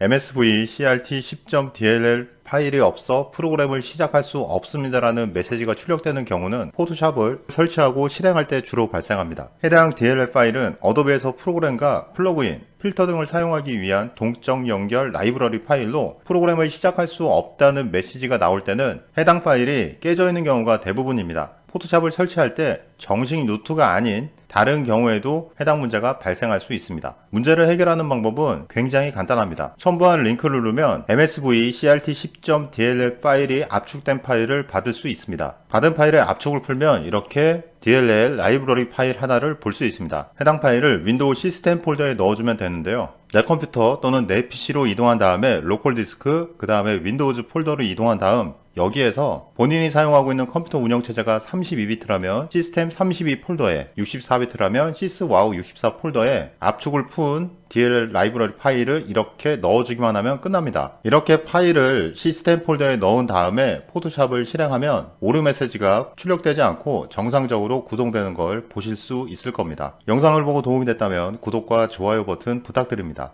MSV CRT 10.dll 파일이 없어 프로그램을 시작할 수 없습니다라는 메시지가 출력되는 경우는 포토샵을 설치하고 실행할 때 주로 발생합니다. 해당 DLL 파일은 어도비에서 프로그램과 플러그인, 필터 등을 사용하기 위한 동적 연결 라이브러리 파일로 프로그램을 시작할 수 없다는 메시지가 나올 때는 해당 파일이 깨져 있는 경우가 대부분입니다. 포토샵을 설치할 때 정식 루트가 아닌 다른 경우에도 해당 문제가 발생할 수 있습니다. 문제를 해결하는 방법은 굉장히 간단합니다. 첨부한 링크를 누르면 MSV CRT 10.dll 파일이 압축된 파일을 받을 수 있습니다. 받은 파일의 압축을 풀면 이렇게 DLL 라이브러리 파일 하나를 볼 수 있습니다. 해당 파일을 윈도우 시스템 폴더에 넣어주면 되는데요. 내 컴퓨터 또는 내 PC로 이동한 다음에 로컬 디스크, 그 다음에 윈도우즈 폴더로 이동한 다음 여기에서 본인이 사용하고 있는 컴퓨터 운영체제가 32비트라면 시스템 32 폴더에 64비트라면 SysWOW 64 폴더에 압축을 푼 DLL 라이브러리 파일을 이렇게 넣어주기만 하면 끝납니다. 이렇게 파일을 시스템 폴더에 넣은 다음에 포토샵을 실행하면 오류 메시지가 출력되지 않고 정상적으로 구동되는 걸 보실 수 있을 겁니다. 영상을 보고 도움이 됐다면 구독과 좋아요 버튼 부탁드립니다.